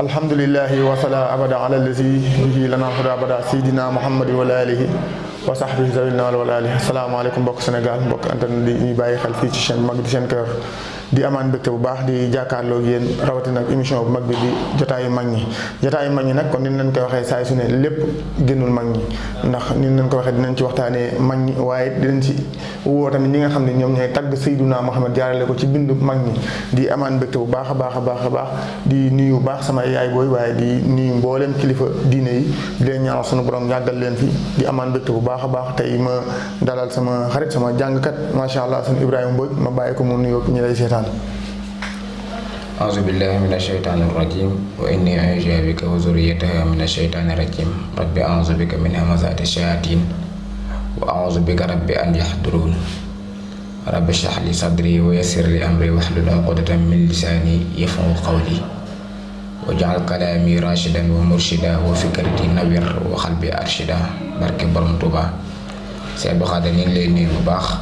الحمد لله وصلى أبدا على الذي به لنا خدا أبدا سيدنا محمد ولا آله وصحبه ذوي ولا آله السلام عليكم بك سنغال بك أنت ني باي خال في سين ماك دي سين كير di amaan mbégte bu baax di jàkkaarloog yéen rawatina ak émission bu mag bi di jotaayu mag ñi. Jotaayu mag ñi nag kon ni leen koy waxee saay su ne lépp génnul mag ñi. Ndax ni leen ko waxee dinañ ci waxtaanee mag ñi waaye dinañ ci woo tamit ñi nga xam ne ñoom ñooy tagg Seydina Muhammad jaarale ko ci bindu mag ñi. Di amaan mbégte bu baax a baax a baax di nuyu baax sama yaay booy waaye di nuyu mbooleem kilifa diine yi. Di leen ñaanal sunu borom yàggal leen fi. Di amaan mbégte bu baax a baax tey ma dalal sama xarit sama jàngkat macha allah sunu Ibrahima Mbodj ma bàyyi ko mu nuyoo ñi lay أعوذ بالله من الشيطان الرجيم وإني أعوذ بك وذريتها من الشيطان الرجيم. رب أعوذ بك من همزات الشياطين وأعوذ بك رب أن يحضرون. رب اشرح لي صدري ويسر لي أمري واحلل عقدة من لساني يفقهوا قولي. واجعل كلامي راشدا ومرشدا وفكرتي نوير وقلبي أرشدا. ngi lay nuyu bu baax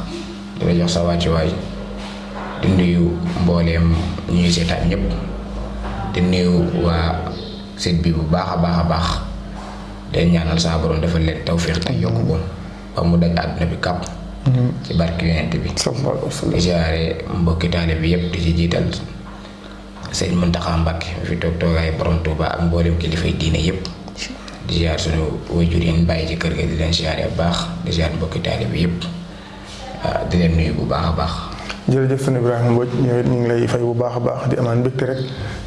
di la jox sa wàccuwaay di nuyu mbooleem ñuy seetaan ñëpp di nuyu waa site bi bu baax a baax a baax den ñaanal saa borom dafa leen tawféex te yokk ko ba mu daj àdduna bi. Kàpp ci barke yonent bi di siyaare mbokki taale bi yëpp di ci jiital sëñ Muntaxa Mbàkke fi toog toogaay borom Tuuba ak mbooleem kilifay diine yëpp di siyaar suñu waajur yi bàyyi ci kër ga di leen siyaare baax di siyaar mbokki taale bi yëpp di leen nuyu bu baax a baax jërëjëf sëñ Ibrahima Mbodj ñëw ñu ngi lay fay bu baax baax di amaan mbégte rek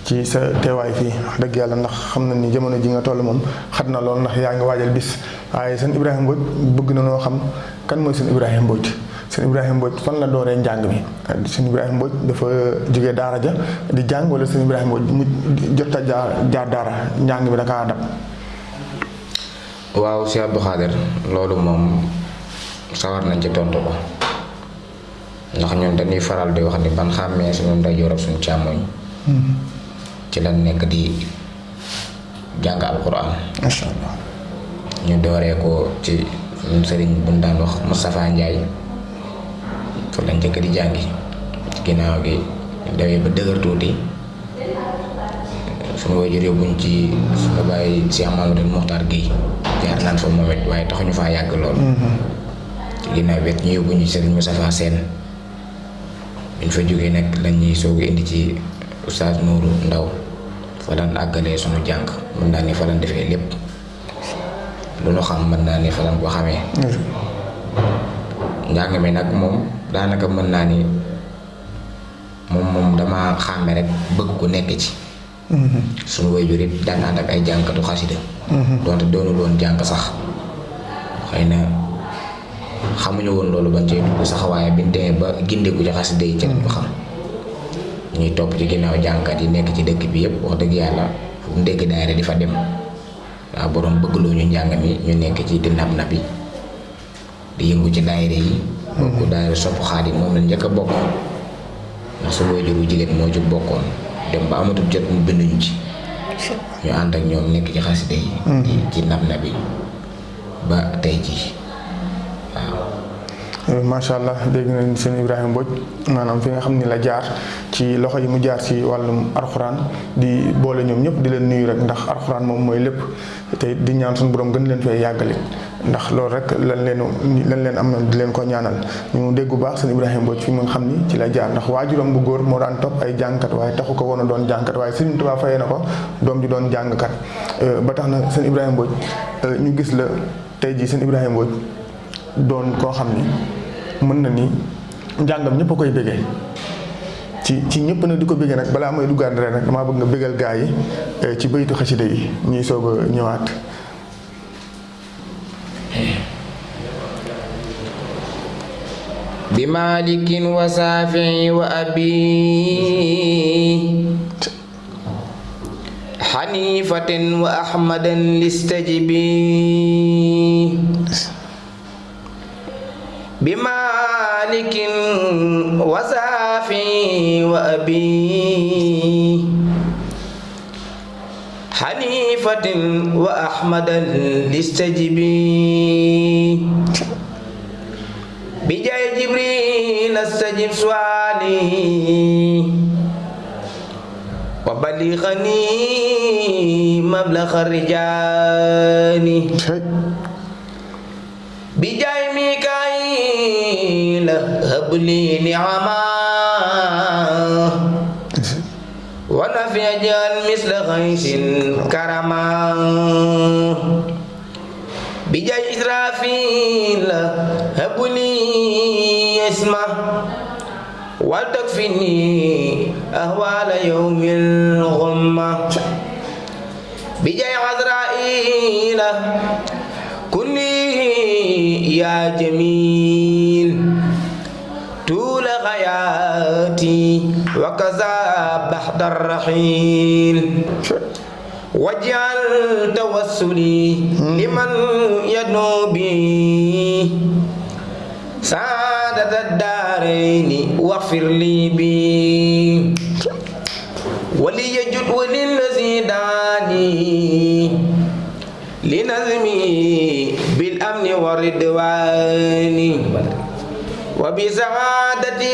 ci sa teewaay fii wax dëgg yàlla ndax xam na ni jamono ji nga toll moom xat na lool ndax yaa ngi waajal bis waaye sëñ Ibrahima Mbodj bëgg na noo xam kan mooy sëñ Ibrahima Mbodj sëñ Ibrahima Mbodj fan la dooree njàng mi sëñ Ibrahima Mbodj dafa jógee daara ja di jàng wala sëñ Ibrahima Mbodj mu jot a jaar daara njàng mi da kaa dab. waaw Sëñ Abdou Khadre loolu moom sawar nañ ci tontu ko. Ndax ñun dañuy faral di wax ni ban xàmmee suñu ndeyjoor ak suñu càmmoñ ci lan nekk di jàng alquran. Macha allah ñu dooree ko ci suñu sëriñ bu ñu daan wax Moustapha Ndiaye fa lañ njëkk di jàngi ginnaaw gi dawee ba dëgër tuuti suñu waajur yóbbuñ ci suñu bàyyi Cheikh Mamadou Mokhtar Guèye jaar naan fa moom it waaye taxuñu faa yàgg lool ci ginnaaw bi ñu yóbbuñu ci sëriñ Moustapha Sène biñ fa jógee nag lañ ñuy soog indi ci oustaz Nourou Ndaw. Fa daan àggalee jàng mën naa ni fa daan defee lépp. Lu nu xam mën naa ni fa daan ko xamee. Njàng mi nag moom daanaka mën naa ni moom moom dama xàmme rek bëgg ku nekk ci. Suñu waajur it daan ànd ak ay jàngkatu xasida. Donte doonul woon jàng sax. Xëy na xamuñu woon loolu ba cee dugg sax waaye biñ demee ba gindeeku ci xasida yi ci lañ ko xam. ñuy topp ci ginnaaw jàngkat yi nekk ci dëkk bi yëpp wax dëgg yàlla fu mu dégg daayira di fa dem. waaw borom bëggloo ñu njàng mi ñu nekk ci di nab na bi di yëngu ci daayira yi. bokk daayira sopp Xaadim moom la njëkk a bokk. ndax su juru jigéen moo ci bokkoon. dem ba amatul jot mu binduñu ci. Ñu ànd ak ñoom nekk ci xasida yi. Di ci nab na bi ba tey jii. Macha allah dégg nañ sëñ Ibrahima Mbodj maanaam fi nga xam ni la jaar ci loxo yi mu jaar ci wàllum arxuraan di boole ñoom ñëpp di leen nuyu rek ndax arxuraan moom mooy lépp te di ñaan suñu borom gën leen fay yàggale ndax loolu rek lan leen lan leen am di leen ko ñaanal. Ñu dégg bu baax sëñ Ibrahima Mbodj fi mu xam ni ci la jaar ndax waajuram bu góor moo daan topp ay jàngkat waaye taxu ko woon a doon jàngkat waaye Sëriñ Tuubaa fayee na ko doom ji doon jàngkat. Ba tax na sëñ Ibrahima Mbodj ñu gis la tey jii sëñ Ibrahima Mbodj doon koo xam ni mën na ni njàngam ñëpp a koy bëggee ci ci ñëpp nag di ko bëggee nag balaa may duggaat rek nag damaa bëgg nga bëggal gaa yi ci baytu xasida yi ñuy soog a ñëwaat. bi malikin wa saafi wa abi بمالك وسافي وأبي. حنيفة وأحمد الاستجبي بجاي جبريل استجب سؤالي. وبلغني مبلغ الرجال. بجاي لي نعما ونفي جال مثل غيث كرما بجاي إسرافيل هب لي اسمه أهوال يوم الغمة. بجاي عزرائيل كلي يا جميل. حياتي وكذا بعد الرحيل. واجعل توسلي لمن يدنو بي. سعادة الدارين واغفر لي بي. وليجد وللذي داني لنظمي بالأمن والرضوان وبسعادتي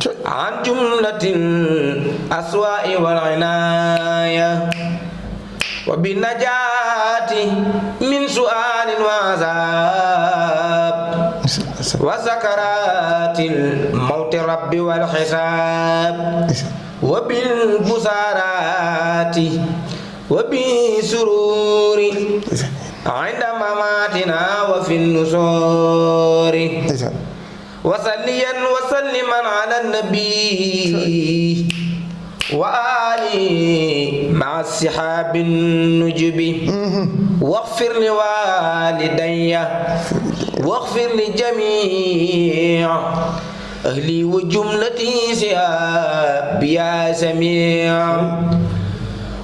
cey عن جملة الأسواء والعناية وبالنجاة من سؤال وعذاب وسكرات الموت رب والحساب وبالبصارات وبسرور عند مماتنا وفي النشور. ndeysaan وصليا وسلما على النبي. وآله مع السحاب النجب. واغفر لوالدي. واغفر لجميع أهلي وجملتي سياب يا سميع.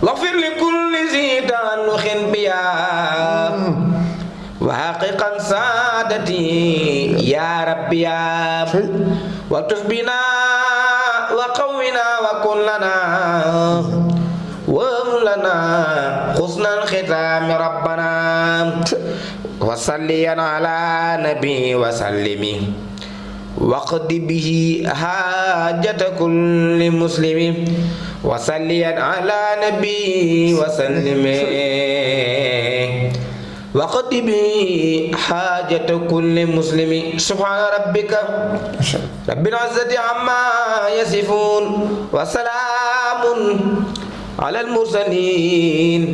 واغفر لكل ذي تعلق بيا. وحققا سعادتي يا رب يا. والطف بنا وقونا وكن لنا وهب لنا حسن الختام ربنا. وصليا على نبي وسلم. واقض به حاجة كل مسلم. وصليا على نبي وسلم. وقض به حاجة كل مسلم. سبحان ربك. رب العزة عما يصفون. وسلام على المرسلين.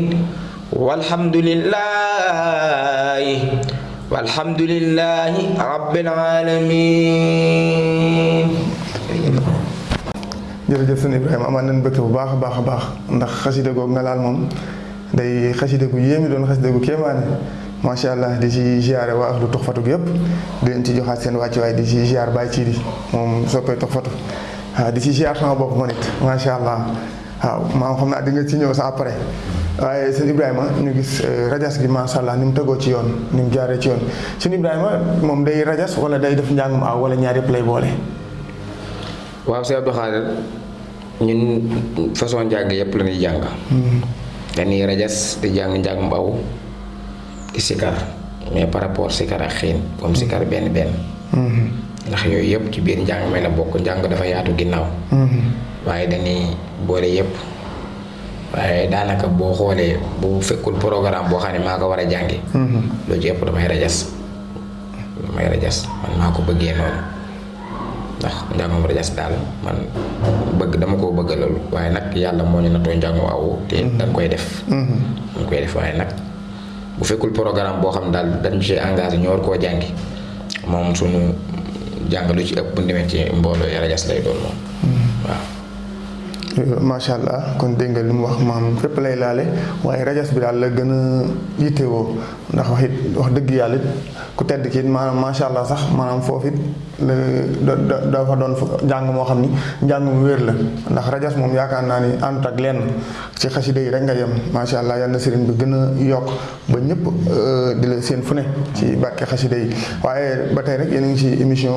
والحمد لله. والحمد لله رب العالمين. Jërëjëf sëñ Ibrahima amaan nañ bëgg bu baax a baax a baax. Ndax xasida googu nga laal moom day xasida gu yéemi doon xasida gu kéemaane. Macha allah di ci ziare waa ahlu Tuxfatu gi yëpp di leen ci joxaat seen wàccuwaay di ci ziar Baye Thierry moom soppee Tuxfatu waaw di ci ziar sama bopp ma nit macha allah. Waaw maam xam naa di nga ci ñëw sa après. Waaye sëñ Ibrahima ñu gis rajas gi macha allah ni mu tegoo ci yoon ni mu jaaree ci yoon. Sëñ Ibrahima moom day rajas wala day def njàngum aw wala ñaar yëpp lay boole. waaw Sëñ Abdou Khadir ñun façon njàng yëpp la ñuy jàng. Dañuy rajas di jàng njàng mbaw di sikar mais par rapport sikar ak xiin comme sikar benn benn. Ndax yooyu yëpp ci biir njàng mi la bokk njàng dafa yaatu ginnaaw. Waaye dañuy boole yëpp. Waaye daanaka boo xoolee bu fekkul programme boo xam ne maa ko war a jàngi loolu ci ëpp damay rajas. Damay rajas. Man maa ko bëggee noonu ndax njàngum rajas daal man bëgg dama koo bëgg loolu waaye nag yàlla moo ñu natoo njàngu aw te dañ koy def. Dañ koy def waaye nag bu fekkul programme boo xam daal dañ ci engagé ñu war koo jàngi moom suñu jàng lu ci ëpp bu demee ci mbooloo rajas lay doon moom. Waaw. Macha allah kon dégg nga wax maam fépp lay laale waaye rajas bi daal la gën a yittewoo ndax wax it wax dëgg yàlla it ku tedd ki it maanaam macha allah sax maanaam foofu it la dafa doon njàng moo xam ni. Njàng mu wér la ndax rajas moom yaakaar naa ni àndut ak lenn ci xasida yi rek nga yem. Macha allah yal na bi gën a yokk ba ñëpp di la seen fu ne ci barke xasida yi waaye ba tey rek yéen a ngi ci émission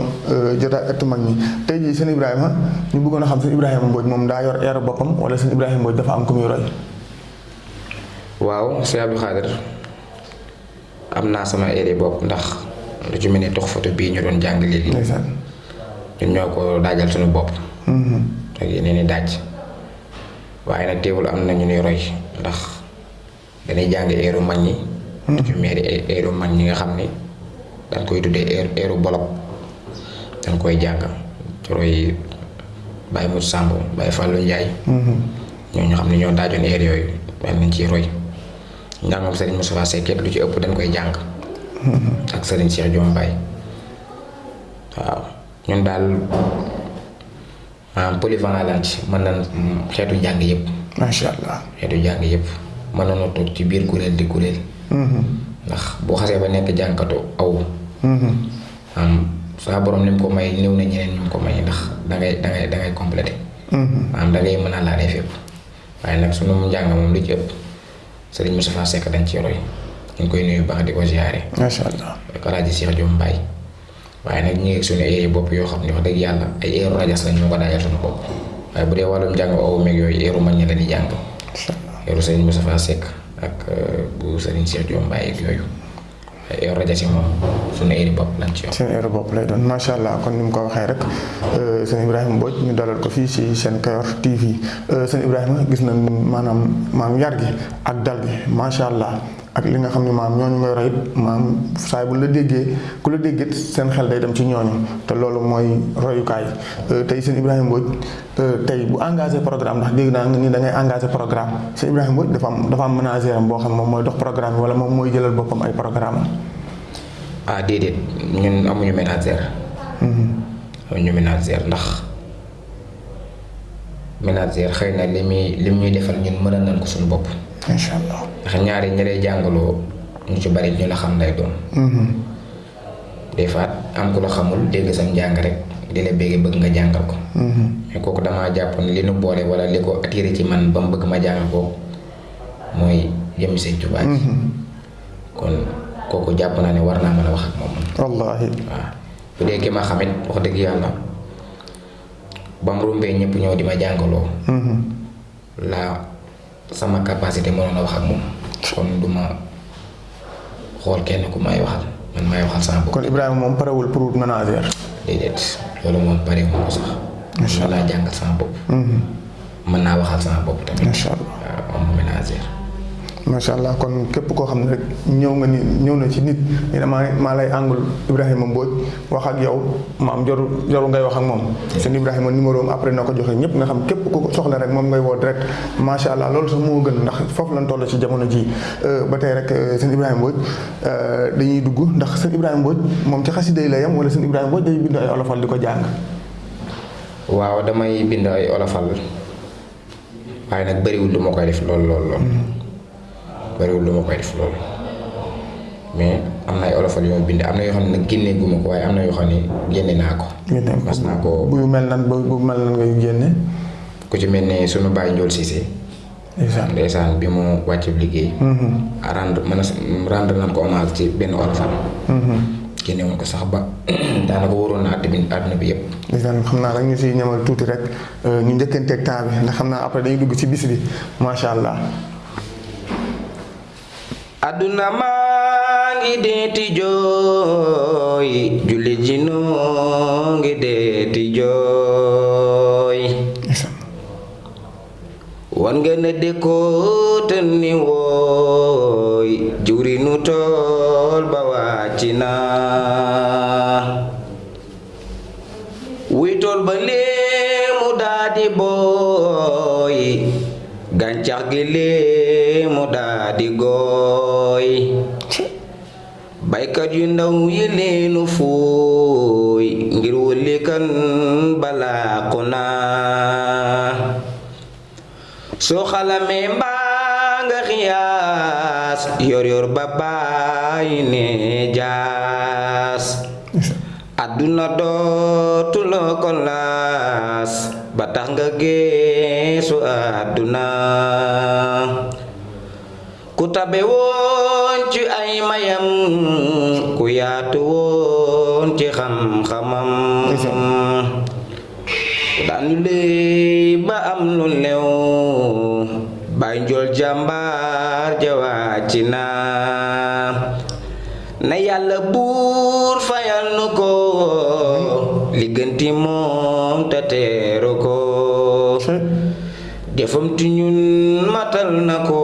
jotaay ëttu mag ñi tey jii sëñ Ibrahima ñu bëggoon xam sëñ Ibrahima Mbodj moom daa yor eer boppam wala sëñ Ibrahima Mbodj dafa am ku muy roy. waaw Sëñ Abdou Khadir am naa sama eeri bopp ndax lu ci mel ni tox photo bii ñu doon jàng léegi. Ndeysaan. Ñun ñoo ko daajal suñu bopp. Ak yeneen i daaj. Waaye nag teewul am na ñu ni roy ndax dañuy jàng eeru mag ñi. Ci meeri eeru mag ñi nga xam ni dañ koy tuddee eeru bolok. Dañ koy jàng. Ci roy Baye Moussa Samb Baye Fallou Ndiaye. Ñoo ñu xam ne ñoo daajoon eer yooyu dañ nañ ciy roy. Njàngam Serigne Moustapha Seck lu ci ëpp dañ koy jàng. Ak Serigne Cheikh Diom Baye waaw. Ñun daal maanaam polyvalent lañ ci mën nañ xeetu jàng yëpp. Macha allah. xeetu jàng yëpp. Mën nañoo toog ci biir kuréel di kuréel. Ndax boo xasee ba nekk jànkatu aw. Am saa borom ni mu ko may néew na ñeneen ñu ko may ndax dangay dangay dangay complété. Maanaam dangay mën a laalee fépp. Waaye nag sunu njàng moom lu ci ëpp Serigne Moustapha Seck dañ ci roy. Ñu koy nuyu baax di ko ziare. Macha allah. ak Alaaji Cheikh Diom Mbaye. Waaye nag ñu ngi suñu ay bopp yoo xam ne wax dëgg yàlla ay eeru rajas lañ ñoo ko daajal suñu bopp. Waaye bu dee wàllum jàng awu meeg yooyu eeru mag ñi la di jàng. Macha allah. eeru Serigne Moustapha Seck ak bu Serigne Cheikh Diom Mbaye ak yooyu ay eeru rajas yi moom suñu yor heure bopp lay doon. Macha allah kon ni ko waxee rek sëñ Ibrahima Mbodj ñu dalal ko fii si seen Kayor TV. Sëñ Ibrahima gis nañ maanaam maam yar gi ak dal gi. Macha allah ak li nga xam ne maam ñooñu ngay roy it maam saay bu la déggee ku la déggee seen xel day dem ci ñooñu te loolu mooy royukaay. Tey sëñ Ibrahima Mbodj tey bu engagé programme ndax dégg naa nga ni da ngay engagé programme sëñ Ibrahima Mbodj dafa am dafa am manager am boo xam moom mooy dox programme wala moom mooy jëlal boppam ay programme am. ah déedéet ñun amuñu ménagère amuñu ménagère ndax ménagère xëy na li muy li ñuy defal ñun mën nañ ko suñu bopp incha allah. ndax ñaari ñi lay jàngaloo ñu ci bari ñu la xam lay doon des fois am ku la xamul dégg sam njàng rek di la bégge bëgg nga jàngal ko mais kooku damaa jàpp ne li nu boole wala li ko attiré ci man ba mu bëgg ma jàngal ko mooy jëmmi Sëñ ji kon kooku jàpp naa ne war naa mën a wax ak moom wallaahi. waaw bu dee ki ma xamit wax dëgg yàlla ba mu rumbee ñëpp ñëw di ma jàngaloo la sama capacité mënoon a wax ak moom. kon du ma xool kenn ku may waxal. man may waxal sama bopp. Kon Ibrahima moom parewul pour wut manager. déedéet. Loolu moom pare wu ko sax. Mën naa jàngal sama bopp. Mën naa waxal sama bopp tamit. Macha allah. Waaw am macha allah kon képp koo xam ne rek ñëw nga ni ñëw na ci nit ni maa maa lay àngul Ibrahima Mbodj wax ak yow maam joru joru ngay wax ak moom. Seen Ibrahima numéro am après na ko joxe ñëpp nga xam képp ku ko soxla rek moom ngay woo direct macha allah loolu sax moo gën ndax foofu lañ toll ci jamono ji. Ba tey rek seen Ibrahima Mbodj dañuy dugg ndax seen Ibrahima Mbodj moom ci xasida yi la yam wala seen Ibrahima Mbodj day bind ay olofal di ko jàng? Waaw damay bind ay olofal. Waaye nag bëriwul lu ma koy def lool lool lool bëriwul lu ma koy def lool mais am na ay olofal yoo bind am na yoo xam ne nag génne gu ma ko waaye am na yoo xam ne génne naa ko. Génne ko. Mas naa ko. Bu mel nan bu mel nan ngay génne? Ku ci mel ne sunu baay Njool Cissé. Ndeysaan. Ndeysaan bi mu wàcc liggéey. Rendre mën a rendre nañ ko hommage ci benn olofal génne woon ko sax ba daanaka waroon na àddina bi yëpp ndeysaan xam naa rek ñu si ñamal tuuti rek. Ñu njëkkanteeg temps bi ndax xam naa après dañuy dugg ci bis bi macha allah. Àdduna maa ngi deeti jooy julli ji noo ngi deeti ndeysaan wan ne dëkkoo te ni wooy jurinu tool ba wàcc na di léemu daa di gooy baykat yu ndaw yi leenu fuuy ngir wëlikan balaaku naa soo xalamee mbaa nga xiyaas yor yor ba bàyyi ne jaas àdduna dootu la ko laas ba tax nga geesu àdduna ku tabe woon ci ay mayam ku yaatu woon ci xam-xamam daanu léey ba am lu lew bay njool jàmbaar jawaac na. Na yàlla buur fayal nu ko ligganti moom te teeru ko defam ti ñun matal na ko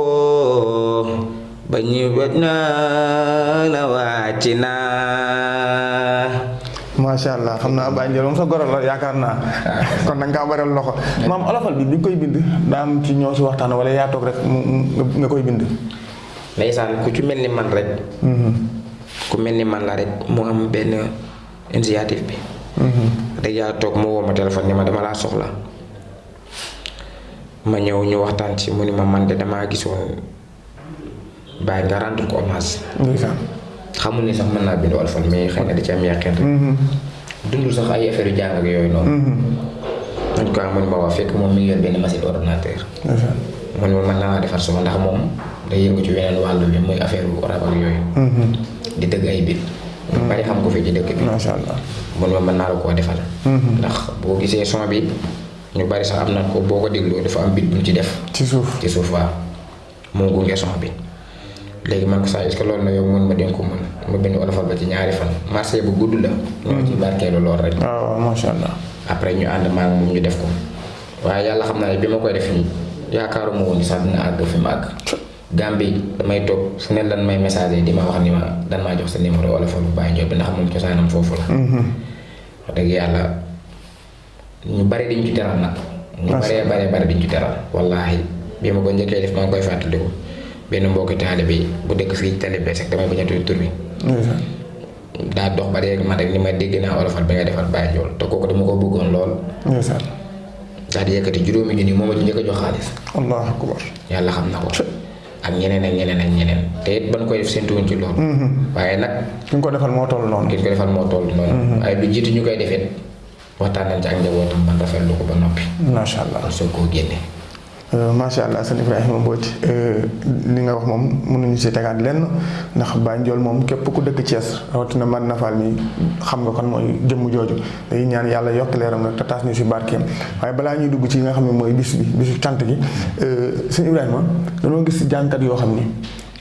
ba naa la wàcc naa macha allah xam naa Baye Ndiol moom sa goro la yaakaar naa. Kon da nga kaa baral loxo. Maam olofal bi bi koy bind daa am ci ñoo si waxtaan wala yaa toog rek nga koy bind. ndeysaan ku ci mel ni man rek ku mel ni man la rek mu am benn initiative bi. Toog mu woo ma téléphone ni ma dama laa soxla ma ñëw ñu waxtaan ci mu ni ma man de damaa gisoon bàyyi nga rendre ko hommage xamul ni sax mën naa bind olofal mais xëy na da ci am yàqeen rek dundul sax ay affaire yu jàng ak yooyu noonu en tout cas mu ni ma waa fekk moom mi ngi yor benn machine ordinateur mu ni ma mën naa defar suma ndax moom day yëngu ci weneen wàllu bi muy affaire rab ak yooyu di dëgg ay bit bari xam ko fi ci dëkk bi macha allah. mun ma mën naa la koo defal ndax boo gisee son bi ñu bari sax am na ko boo ko dégloo dafa am bit bu ñu ci def. Ci suuf. ci suuf waaw. Moo gunge son bi léegi man ko saa est-ce que loolu na yow mun ma den ko ma bind olofal ba ci ñaari fan. Marché bu gudd la. Ñoo ci barkeelu lool rek. Waaw macha allah. après ñu ànd maa ngi ñu def ko. Waaye yàlla xam naa ne bi ma koy def nii yaakaaruma woon ni sax dina àgg fi ma àgg. Gambie damay toog fu ne lan may message di ma wax ni ma dan maa jox sa numéro wala fa bu bàyyi njool bi ndax moom cosaanam foofu la. Wax dëgg yàlla ñu bari dañ ci teral nag ñu baree baree bari dañ ci teral wallaahi bi ma ko njëkkee def ngi koy fàttaliku benn mbokki taalibe bi. Bu dëkk fii tali bees rek damay bañ a tudd tur bi daa dox ba léegi man rek ni ma dégg naa olofal bi nga defal bàyyi njool te kooku dama ko bëggoon lool ndeysaan. daal di yëkkati juróomi junni moo ma ci jox xaalis allahu akbar. yàlla xam na ko ak ñeneen ak ñeneen ak ñeneen te it ban koy def séntuwuñ ci loolu waaye nag ki nga ko defal moo toll ñu ko defal moo toll noonu waaye lu jiitu ñu koy waxtaan nañ ci ak njabootam ban rafetlu ko ba noppi macha allah. kon soo koo génne macha allah sëñ Ibrahima Mbodj li nga wax moom mënuñu si tegaat lenn ndax Baye Ndiol moom képp ku dëkk Thiès rawatina man Nafal mi xam nga kon mooy jëmm jooju dañuy ñaan yàlla yokk leeram nag te taas ñu si barkeem waaye balaa ñuy dugg ci nga xam ne mooy bis bi bisu cant gi sëñ Ibrahima danoo gis jàngkat yoo xam ni.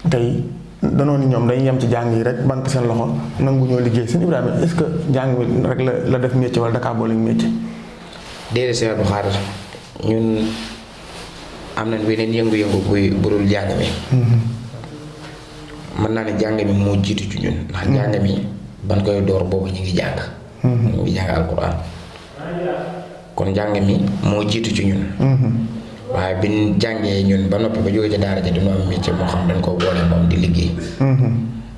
Tey danoo ni ñoom dañuy yem ci jàng yi rek banque seen loxo nangu ñoo liggéey. Sëñ Ibrahima est-ce que jàng mi rek la la def métier wala dakaa boole métier. déedéet Cheikh Abdou Khadre ñun am nañ beneen yëngu-yëngu buy burul jàng mi mën naa ne jàng mi moo jiitu ci ñun ndax jàng mi ban koy door boobu ñu ngi jàng. Ñu ngi jàng alquran kon jàng mi moo jiitu ci ñun waaye bi ñu jàngee ñun ba noppi ba jógee ci daara ja dañoo am métier moo xam dañ koo boole moom di liggéey.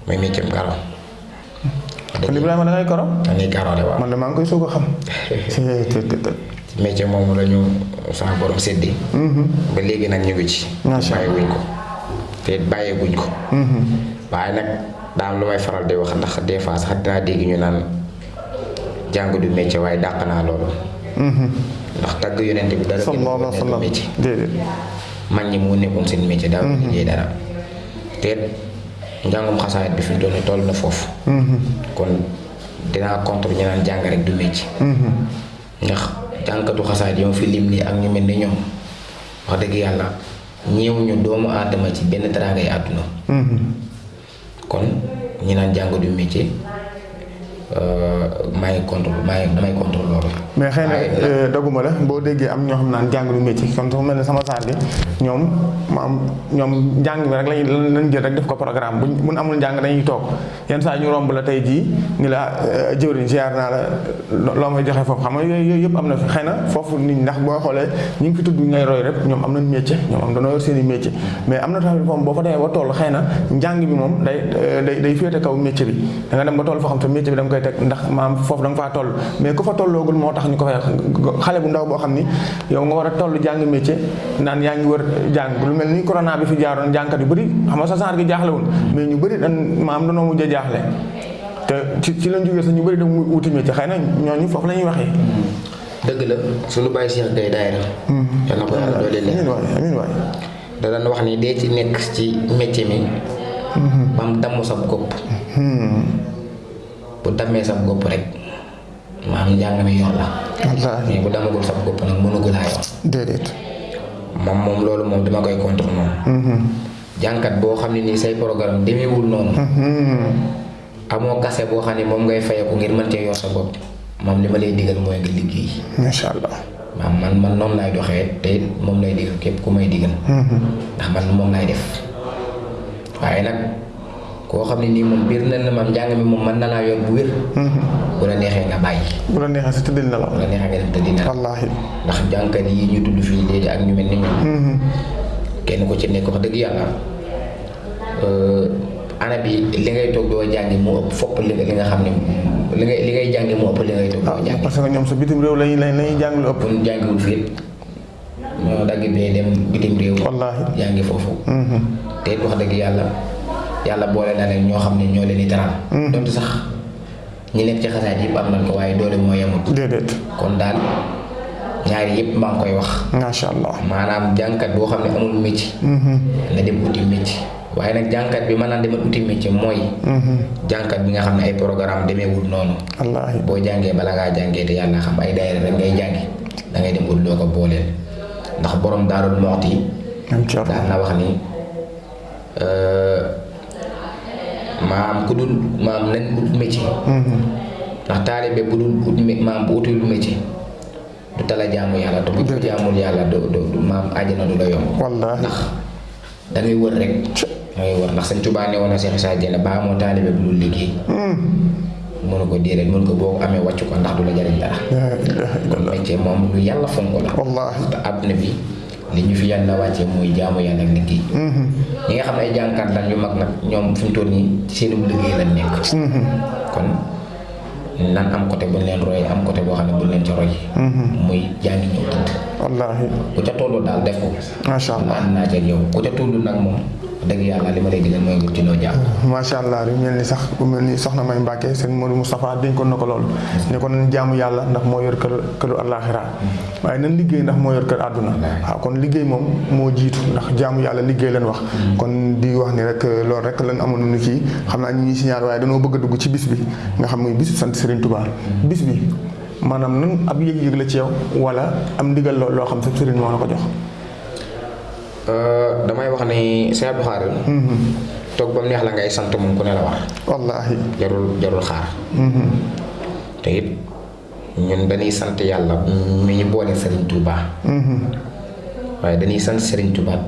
Mooy métier karo kon Ibrahima da ngay koro. dañuy karole waaw. Man de maa ngi koy soog a xam. ci métier moomu la ñu sama borom séddee. Ba léegi nag ñu ngi ci. Bàyyi wuñ ko. Te it bàyyi wuñ ko waaye nag daa am lu may faral di wax ndax des fois sax dinaa dégg ñu naan jàng du métier waaye dàq naa loolu ndax tagg yonent bi dara sallallahu ko alayhi wa nekk sallam métier déedéet. mag ñi moo nekkoon seen métier daaw liggéey dara it njàngum xasaayit bi fi mu toll na foofu kon dinaa contre ñu naan jàng rek du métier ndax jànkatu xasaayit yi ma fi lim nii ak ñu mel ni ñoom wax dëgg yàlla ñeewuñu doomu aadama ci benn teraangay àdduna kon ñi naan jàng du métier maa ngi contre maa ngi damay contre loolu mais xëy na daguma la boo déggee am ñoo xam naan jàng du métier kon dafa mel ne sama saar gi ñoom ma am ñoom njàng mi rek lañuy lañ jël rek def ko programme. Buñ buñ amul njàng dañuy toog. Yenn saa ñu romb la tey jii ni la jëwriñ ziar naa la loo may joxe foofu. Xam nga yooyu yëpp am na fi. Xëy na foofu nit ndax boo xoolee ñu ngi fi tudd ngay roy rek ñoom am nañ métier ñoom am dañoo yor seen i métier. Mais am na tamit moom boo fa demee ba toll xëy na njàng bi moom day day day féete kaw métier bi. Da nga dem ba toll foo xam te métier bi koy teg ndax maam foofu da nga faa toll. Mais ku fa tolloogul moo tax ñu ko fay xale bu ndaw boo xam ni yow nga war a toll jàng métier naan yaa ngi wër jàng. Lu mel ni corona bi fi jaaroon jàngkat yu bëri xam nga sa genre gi jaaxlewul mais ñu bëri dan maam danoo mujj a jaaxle. Te ci ci lañ jógee sax ñu bëri da wuti métier. Xëy na ñooñu foofu la ñuy waxee. Dëgg la suñu bàyyi Cheikh Gaye daayira yal na ko yàlla doole leen amiin waay amiin waay. Da daan wax ni dee ci nekk ci métier mi. Ba mu damm sa gopp bu dammee sa gopp rek maam njàng mi yor la mais bu damagul sa gopp nag mënugul laa yor déedéet moom moom loolu moom dama koy contre noonu jànkat boo xam ne nii say programme demeewul noonu amoo kase boo xam ne moom ngay fayeku ngir mën cee yor sa bopp moom li ma lay digal mooy nga liggéey macha allah maam man man noonu laay doxee te it moom lay digal képp ku may digal. Ndax man moom laay def. Waaye nag koo xam ne nii moom biir na maam njàng mi moom mën na laa yor bu wér bu la neexee nga bàyyi bu la neexee si tëddil na la bu la neexee nga dem tëddi nelaw wallaahi ndax jànkat yi ñu tudd fii léegi ak ñu mel ni ñoom kenn ku ci nekk wax dëgg yàlla ana bi li ngay toog doo jàngi moo ëpp fopp li li nga xam ne li ngay li ngay jàngi moo ëpp li ngay toog doo jàngi parce que ñoom sa bitim réew lañuy lañuy jàng lu ëpp bu ñu jàngiwul fii ñoo dagg bee dem bitim réew wallaahi jàngi foofu te wax dëgg yàlla yàlla boole na leen ñoo xam ne ñoo leen di taral donte sax ñi nekk ci xasaat yëpp am nañ ko waaye doole moo yemut déedéet. kon daal ñaari yëpp maa ngi koy wax. Macha allah. Maanaam jànkat boo xam ne amul métier. Na dem uti métier. waaye nag jànkat bi mën naa demal uti métier mooy jànkat bi nga xam ne ay programme demeewul noonu. Wallaahi. boo jàngee bala ngaa jàngee te yàlla xam ay daayira rek ngay jàngi da ngay dem ut loo ko booleel. ndax borom daarul moxti ci daan na wax ni maam ku dul maam nañ ut métier ndax taalibe bu ut mé- maam bu utul métier du tala jaamu yàlla te bu ko jaamul yàlla du du du- maam àjjana du la yomb. Wallaahi. Ndax da ngay wër rek. Da ngay wër. Ndax Sëñ Tuubaa ne woon na Seex Isaa Jeen baa moo taalibe bu dul liggéey. Mënu ko déedéet mënu ko boo ko amee wàcc ko ndax du la jariñ dara. Métier moom lu yàlla fonk la. Wallaahi. Te àdduna bi li ñu fi yàlla wàccee muy jaamu yàlla ak liggéey ñi nga xam ne ay jànkat lan yu mag nag ñoom fi mu toll nii ci seen liggéey lañ nekk. Kon nan am côté bu ñu leen royee am côté boo xam ne bu ñu leen ci roy muy jàngi ñëw tëdd. Wallaahi. Ku ca tollu daal def ko. Macha allah. Ànd naa ca yow ku ca tollu nag moom dëgg yàlla li ma lay digal mooy nga ci loo jàpp macha allah lu mel ni sax bu mel ni soxna May Mbàkke sëñ Modou Moustapha dénkoon na ko loolu ne ko nañ jaamu yàlla ndax moo yor kër këru àllaaxira. Waaye nañ liggéey ndax moo yor kër àdduna? Waaw kon liggéey moom moo jiitu ndax jaamu yàlla liggéey leen wax. Kon di wax ni rek loolu rek lan amoon ni kii. Xam naa ñu ngi signal waaye dañoo bëgg a dugg ci bis bi. Nga xam muy bisu sant Serigne Touba. Bis bi maanaam nan ab yëg-yëg la ci yow wala am ndigal loo xam sa Serigne moo la ko jox damay wax ni Sëñ Abdou Khadre toog ba mu neex la ngay sant moom ku ne la war wallaahi jarul jarul xaar te it ñun dañuy sant yàlla mi ñu boole Serigne Touba waaye dañuy sant Serigne Touba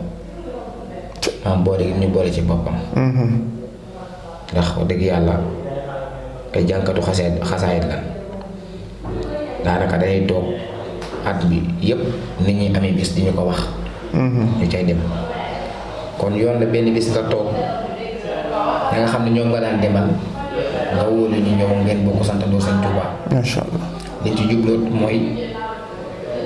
maam boole gi ñu boole ci boppam ndax wax dëgg yàlla ay jànkatu xaseet xasaayit lan daanaka day toog at bi yëpp nit ñi amee bis di ñu ko wax ñu cay dem kon yoon la benn bis nga toog ña nga xam ne ñoom nga daan demal nga wóolu ñu ñëw ngeen bokk santandoo Sëñ Tuubaa macha allah liñ ci jubloot mooy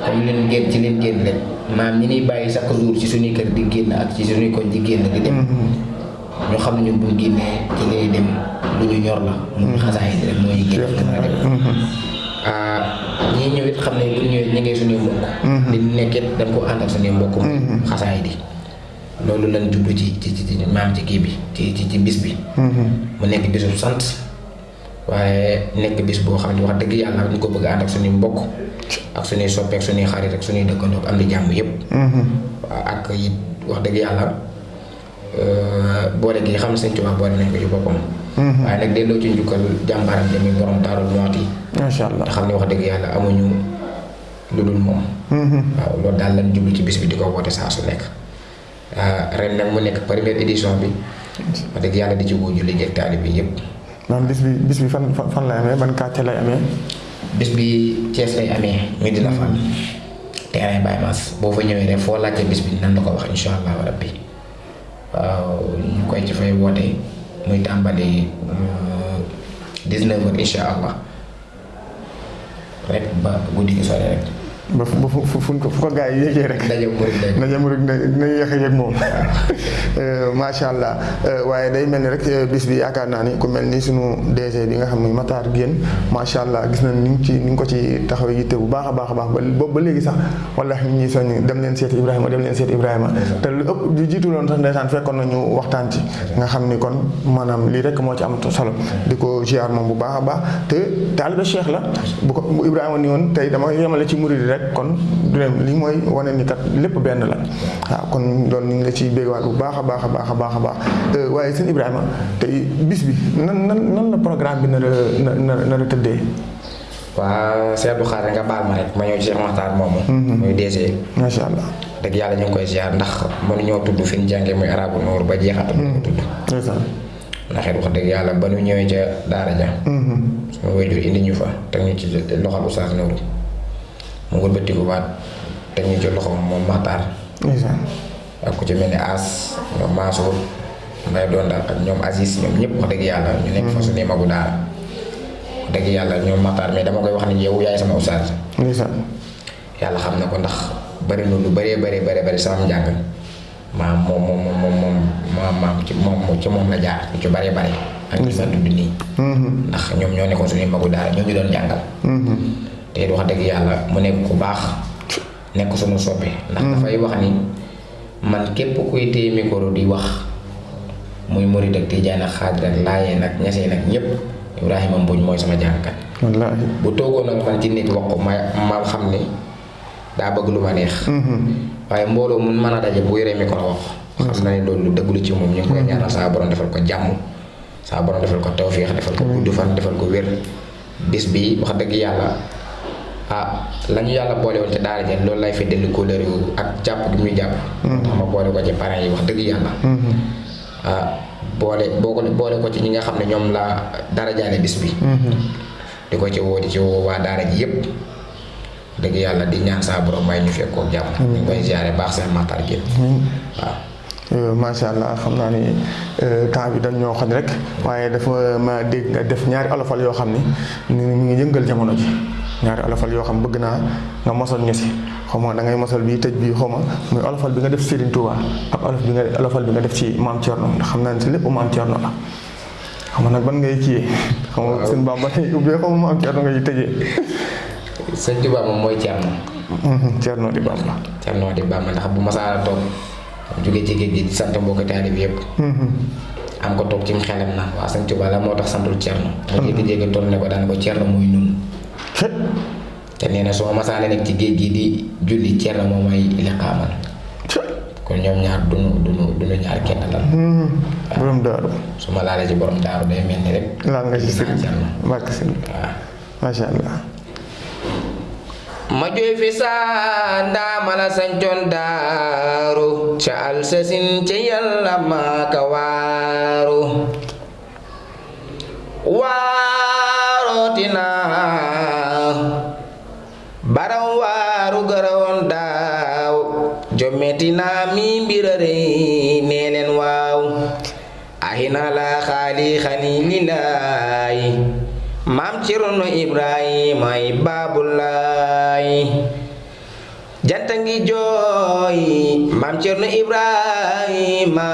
comme leen génn ci leen génn rek maam ñi niy bàyyi chaque jour ci suñuy kër di génn ak ci suñuy koñ di génn di dem ñu xam ne ñun buñ génnee ci lay dem lu ñu ñor la mu xasaay rek moo ñu génn gën a dem ah ñii ñëw it xam ne bu ñëwee ñu ngi suñuy mbokk di nekk it dañ ko ànd ak suñuy mbokk xasaay di. Loolu lañ jublu ci ci ci maam ci kii bi ci ci ci bis bi. Mu nekk bisu sant. Waaye nekk bis boo xam ne wax dëgg yàlla ñu ko bëgg ànd ak suñuy mbokk ak suñuy soppe ak suñuy xarit ak suñuy dëkkandoo am di jàmm yëpp waaw ak it wax dëgg yàlla boole gi xam Sëñ Tuubaa boole nañ ko ci boppam waaye nag delloo ci njukkal jàmbaaram jami borom Daaru Muxti macha allah te xam ne wax dëgg yàlla amuñu lu dul moom waaw loolu daal lañ jublu ci bis bi di ko woote saa su nekk ren nag mu nekk première édition bi wax dëgg yàlla di ci woo julli jeeg taalibe bi yëpp maanaam bis bi bis bi fan fan fan lay amee ban quartier lay amee bis bi Thiès lay amee Medina Fall terrain Baye Mass boo fa ñëwee rek foo laajte bis bi nan la ko wax insha allahu rabbi waaw ñu koy ci fay woote muy tàmbali 19 heures insha allah. Rek ba guddi gi sore ba ba fu fu fu ko gaa yi yéegee rek. murid na dina yéex a yëg moom. macha allah waaye day mel ni rek bis bi yaakaar naa ni ku mel ni sunu DG bi nga xam ne Matar Guène macha allah gis nañ ni ci ni ko ci taxawee yitte bu baax a baax ba léegi sax wallaahi ñu ngi soññ dem leen seeti Ibrahima dem leen seeti Ibrahima. te lu ëpp lu jiitu loon sax ndeysaan fekkoon nañu waxtaan ci. nga xam ni kon maanaam lii rek moo ci am solo di ko ziar moom bu baax a baax te taalibe Cheikh la bu ko Ibrahima ni woon tey dama yemale ci murid rek kon du dem li mooy wane ni kat lépp benn la waaw kon loolu ñu ngi la ciy bégwaat bu baax a baax a baax a baax a baax waaye sëñ Ibrahima tey bis bi nan nan nan la programme bi nar a nar nar a tëddee. waa Cheikh Abdou Khadre nga baal ma rek ma ñëw ci Cheikh Makhtar moomu. muy DG. macha allah. dëgg yàlla ñu ngi koy ziar ndax mënuñoo tudd fi ñu jàngee muy arabu noor ba jeexatal ñu tudd. ndax it wax dëgg yàlla ba ñu ñëwee ca daara ja. suñu waajur indi ñu fa teg ñu ci loxol Oustaz Nourou mu wëlbatiku waat teg ñu ci loxo moom Makhtar. ndeysaan. ak ku ci mel ni As ñoom Mansour Mbaye doon daal ak ñoom Aziz ñoom ñëpp wax dëgg yàlla ñu nekk fa suñuy magu daara wax dëgg yàlla ñoom Makhtar mais dama koy wax ni yow yaay sama Oustaz. yàlla xam na ko ndax bari na lu bëree bëri bëri bëri sama njàng maam moom moom moom moom maam maam ci moom ci moom la jaar ci bëree bëri. ak ñi ma tudd nii. ndax ñoom ñoo nekkoon suñuy magu daara ñoo ñu doon jàngal. Te wax dëgg yàlla mu nekk ku baax nekk suñu soppe. ndax dafay wax ni man képp kuy téye micro di wax muy murid ak tijaan ak xaadir ak laayeen ak ñaseen ak ñëpp Ibrahima Mbodj mooy sama jàngkat. wallaahi. bu toogoon ak man ci nit wax ko ma ma xam ni daa bëgg lu ma neex. waaye mbooloo mun mën a daje bu yoree micro wax. xam na ne loolu lu dëggulu ci moom ñu ngi koy ñaanal saa borom defal ko jàmm saa borom defal ko tawféex defal ko gudd fan defal ko wér. bis bi wax dëgg yàlla ah la ñu yàlla boole woon ci daara jeen loolu lay fi dellu couleur yu ak jàpp gi muy tax ma boole ko ci parents yi wax dëgg yàlla. ah boole boo ko boole ko ci ñi nga xam ne ñoom la dara jaale bis bi. di ko ci woo di ci woo waa daara ji yëpp dëgg yàlla di ñaan saa borom may ñu fekk koog jàmm. ñu koy ziare baax seen Makhtar Gueye. waaw. macha allah xam naa ni temps bi dañ ñoo xoj rek waaye dafa ma dégg nga def ñaari olofal yoo xam ni ñu ngi yëngal jamono ji ñaari olofal yoo xam bëgg naa nga mosal ñu si xaw ma da ngay mosal bii tëj bii xaw ma muy olofal bi nga def Serigne Touba ak olof bi nga olofal bi nga def ci maam Thierno ndax xam naa ne si lépp maam Thierno la. xam nag ban ngay kiyee. xam nga sëñ Bamba ngay ubbee xaw ma maam Thierno ngay tëjee. sëñ Touba moom mooy Thierno. Thierno di Bamba. Thierno di Bamba ndax bu masaara toog jóge ci géej gi di sant mbokki taalib yëpp. am ko toog ci xelam na waa sëñ Touba la moo tax santul Thierno. mu jékki-jékki toll ne ko daan ko Thierno muy nun te nee na su ma masaana nekk ci géej gi di julli Thierno moom mooy liqaamal. kon ñoom ñaar duñu duñu duñu ñaar kenn lan. borom daaru. su ma laalee ci borom daaru day mel ni rek. laal nga ci sëriñ barke sëriñ waaw. macha allah. ma jooy fi saa ndaama la sancoon daaru ca alsasin ca yàlla maaka waaru waarootina baram jommetina mi mbirarey nee leen waaw ahina la xaali xani lilaayi maam Cerno Ibrahima ay baabulaay janta ngi jooy maam Cerno Ibrahima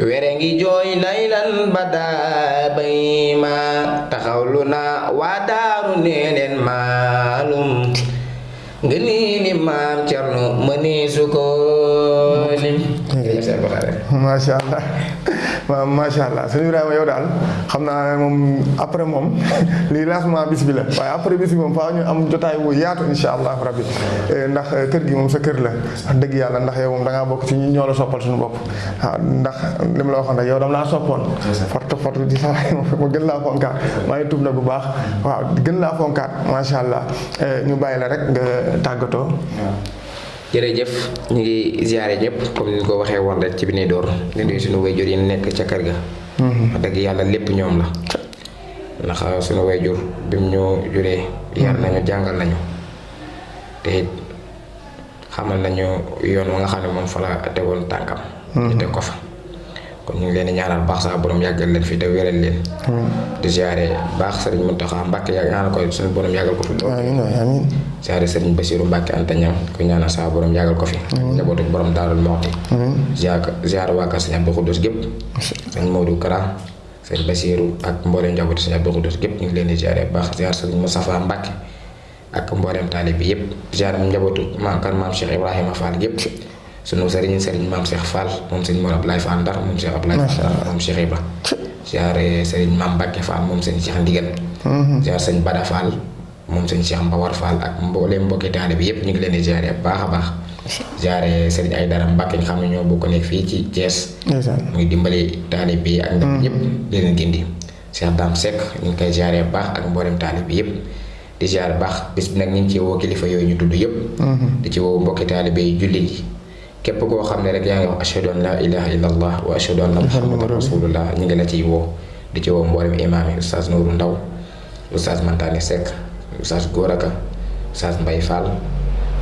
were ngi jooy laylan badaa bayma taxawlu na waa daaru nee leen maalum nga nii ni maam Cerno macha allah. Waaw macha allah. Sëñ Ibrahima yow daal xam naa moom après moom lii lancement bis bi la après bis bi moom ñu am jotaay wu yaatu insha allah rabbi. Ndax kër gi moom sa kër la wax dëgg yàlla ndax yow moom da ngaa bokk ci ñi ñoo la soppal suñu bopp ndax li la waxoon rek yow dama laa soppoon forte forte di sa ma gën laa fonkaat maa ngi tub na bu baax waaw gën laa fonkaat macha allah ñu bàyyi rek nga tàggatoo jërëjëf ñu ngi ziare ñëpp comme ni ñu ko waxee woon rek ci bi ne door di nuyu suñu wayjur yi nekk ca kër ga. wax dëgg yàlla lépp ñoom la. ndax suñu wayjur bi mu ñu juree. yar nañu jàngal nañu. te it xamal nañu yoon wa nga xam ne moom fa la tegoon tànkam. ñu teg ko fa. Kon ñu ngi leen ñaanal baax saa borom yàggal leen fi te wéral leen. di ziare baax Serigne Mountakha Mbacké yàgg ñaanal ko suñu borom yàggal ko fi. amiin amiin ziare Serigne Bassirou Mbacké Anta Ñam ko ñaanal saa borom yàggal ko fi. njabootu borom Daarul Muxti. ziar ziare waa kër Sëñ Abdou Khoudous gépp. sëñ Modou Kara sëñ Bassirou ak mboolem njabootu Sëñ Abdou Khoudous gépp ñu ngi leen di ziare baax ziare Serigne Moustapha Mbacké ak mboolem taalib bi yëpp ziare njabootu maam kan maam Cheikh Ibrahima Fall gépp sunu sëriñ sëriñ maam Cheikh Fall moom sëriñ Mor Ablaye Fall Ndar moom Cheikh Ndar moom Cheikh Ibra ziare sëriñ maam Mbacke Fall moom sëriñ Cheikh Ndigal ziare sëriñ Bada Fall moom sëriñ Cheikh Mbawar Fall ak mbooleem mbokki taale bi yëpp ñu ngi leen di ziare baax a baax. Ziare sëriñ Aydara Mbacke nga xam ñoo bokk nekk fii ci Thiès. Muy dimbali taale bi ak ñëpp di leen gindi. Cheikh Dame Seck ñu ngi koy ziare bu baax ak mboolem taalib bi yëpp di ziare bu baax bis bi nag ñu ci woo kilifa yooyu ñu tudd yëpp. di ci woo mbokki jullit yi képp koo xam ne rek yaa ngi wax ashhadu an la ilaha illa allah wa ashhadu anna muhammadan rasulullah. Ñu ngi la ciy woo di ci woo mboolem imaam yi oustaz Nourou Ndaw oustaz Mantane Seck oustaz Goraka oustaz Mbaye Fall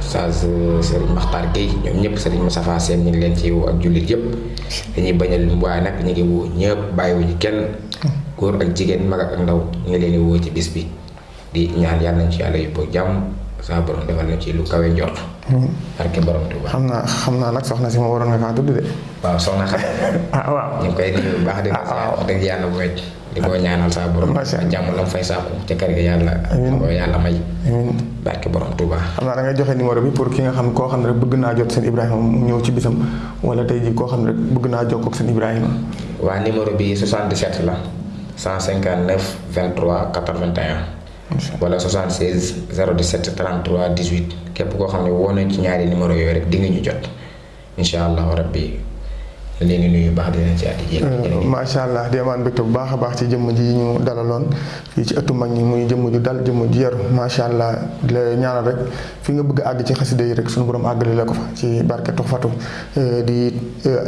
oustaz Serigne Makhtar Gueye ñoom ñëpp Serigne Moustapha Sène ñu ngi leen ci woo ak jullit yëpp dañuy bañal waaye nag ñu ngi woo ñëpp bàyyiwuñu kenn góor ak jigéen mag ak ndaw. Ñu ngi leen di woo ci bis bi di ñaan yàlla nañ ci yàlla yóbbu jàmm saa borom defal na ci lu kawe njort barke borom Tuuba xam naa xam naa nag soxna si ma waroon nga kaa tudd de. waaw soxna xam ah waaw. ñu koy nuyu baax ziar wax dëgg yàlla bu wecc di ko ñaanal saa borom jàmm la mu fay sàkku ca kër ga yàlla ko yàlla may barke borom Tuuba xam naa da ngay joxe numéro bi pour ki nga xam koo xam ne rek bëgg naa jot seen Ibrahima mu ñëw ci bisam wala tey jii koo xam ne rek bëgg naa jokkoo ak seen Ibrahima. waa numéro bi 77 la 159 23 81 wala 76 017 33 18 képp koo xam ne woo nañ ci ñaari numéro yooyu rek di nga ñu jot. Incha allahu rabbi. Leen di nuyu baax di leen ci àddi jéeg macha allah di amaan mbégte bu baax baax ci jëmm ji ñu dalaloon fii ci ëttu mag ñi muy jëmm ju dal jëmm ju yaru macha allah di la ñaanal rek. Fi nga bëgg àgg ci xasida yi rek. Suñu borom àggale la ko fa ci barke Tuxfatu di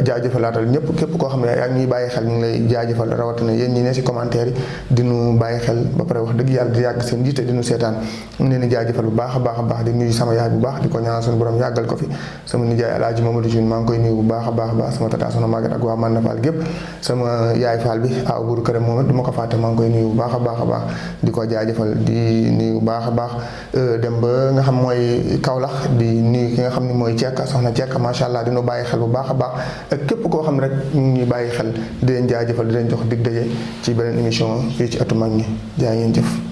jaajëfalaatal ñëpp képp koo xam ne yaa ngi bàyyi xel ñu ngi lay jaajëfal rawatina yéen ñi ne si commentaire yi di nu bàyyi xel ba pare wax dëgg yàlla di yàgg seen jiite di nu seetaan. Ngi leen di jaajëfal bu baax a baax a baax di nuyu sama yaay bu baax di ko ñaanal suñu borom yàggal ko fi. Sama nijaay alaaji Mamadou June maa ngi koy nuyu bu baax a baax a baax sama tata soxna Maguette ak waa Manna Fall gépp sama yaay Fall bi aw buuru këram moom it du ma ko fàtte maa ngi koy nuyu bu baax a baax a baax. Di ko nuyu bu baax a baax. Dem ba nga xam mooy Kaolack di nuyu ki nga xam ne mooy Cekka soxna Cekka macha allah dina bàyyi xel bu baax a baax. Ak képp koo xam rek ñu bàyyi xel di leen jaajëfal di leen jox dig daje ci beneen émission fii ci ëttu mag ñi. Ngeen